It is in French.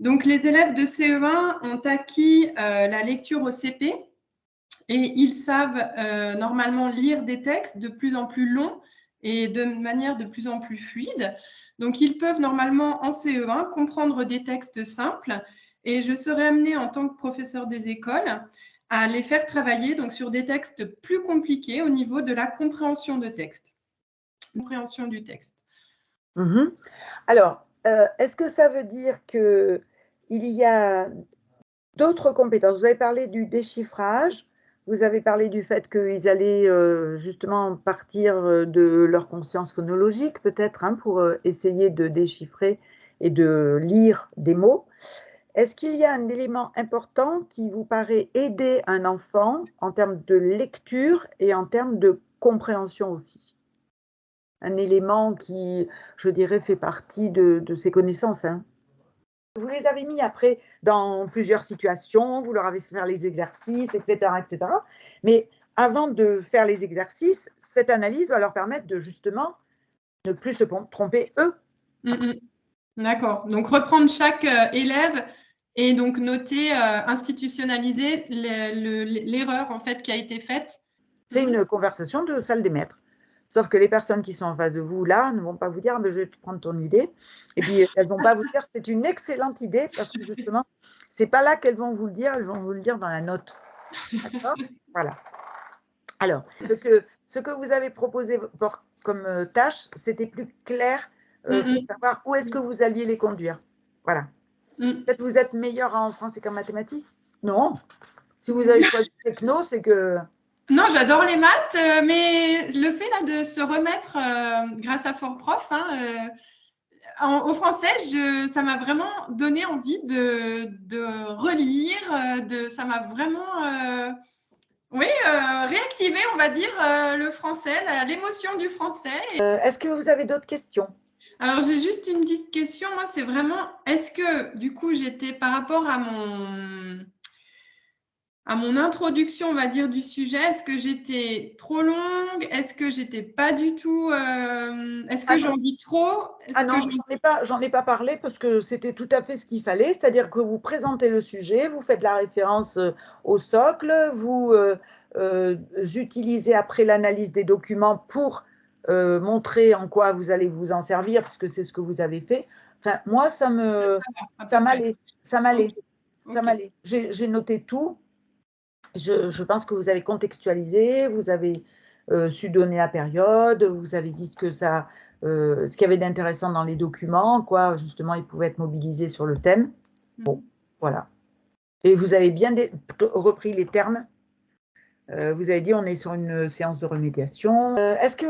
Donc, les élèves de CE1 ont acquis euh, la lecture au CP et ils savent euh, normalement lire des textes de plus en plus longs et de manière de plus en plus fluide. Donc, ils peuvent normalement en CE1 comprendre des textes simples et je serai amenée en tant que professeur des écoles à les faire travailler sur des textes plus compliqués au niveau de la compréhension de texte, compréhension du texte. Mhm. Alors, euh, est-ce que ça veut dire qu'il y a d'autres compétences? Vous avez parlé du déchiffrage, vous avez parlé du fait qu'ils allaient euh, justement partir euh, de leur conscience phonologique, peut-être, hein, pour essayer de déchiffrer et de lire des mots. Est-ce qu'il y a un élément important qui vous paraît aider un enfant en termes de lecture et en termes de compréhension aussi? Un élément qui, je dirais, fait partie de, ses connaissances. Hein. Vous les avez mis après dans plusieurs situations, vous leur avez fait faire les exercices, etc. etc. Mais avant de faire les exercices, cette analyse va leur permettre de justement ne plus se tromper eux. Mm, mm. D'accord. Donc reprendre chaque euh, élève et donc noter, euh, institutionnaliser l'erreur en fait qui a été faite. C'est une conversation de salle des maîtres. Sauf que les personnes qui sont en face de vous là ne vont pas vous dire ah, je vais prendre ton idée. Et puis elles ne vont pas vous dire c'est une excellente idée parce que justement, ce n'est pas là qu'elles vont vous le dire, elles vont vous le dire dans la note. D'accord? Voilà. Alors, ce que, ce que vous avez proposé comme euh, tâche, c'était plus clair euh, pour savoir où est-ce que vous alliez les conduire. Voilà. Mm. Peut-être vous êtes meilleur en français qu'en mathématiques? Non. Si vous avez choisi techno, c'est que. Non, j'adore les maths, euh, mais le fait là de se remettre euh, grâce à Fort Prof hein, euh, au français, je, ça m'a vraiment donné envie de, de relire, de, ça m'a vraiment oui, réactivé, on va dire, le français, l'émotion du français. Est-ce que vous avez d'autres questions? Alors, j'ai juste une petite question. Moi, c'est vraiment, est-ce que, du coup, j'étais par rapport à mon, à mon introduction, on va dire, du sujet, est-ce que j'étais trop longue? Est-ce que j'étais pas du tout… Euh, est-ce que ah j'en dis trop? Ah non, j'en ai, pas, ai pas parlé parce que c'était tout à fait ce qu'il fallait. C'est-à-dire que vous présentez le sujet, vous faites la référence euh, au socle, vous euh, utilisez après l'analyse des documents pour montrer en quoi vous allez vous en servir, puisque c'est ce que vous avez fait. Enfin, moi, ça me, ça m'allait, ça m'allait, ça m'allait. J'ai noté tout. Je, pense que vous avez contextualisé, vous avez euh, su donner la période, vous avez dit ce que ça, euh, ce qu'il y avait d'intéressant dans les documents, quoi, justement, ils pouvaient être mobilisés sur le thème. Mm. Bon, voilà. Et vous avez bien repris les termes. vous avez dit, on est sur une séance de remédiation. Est-ce que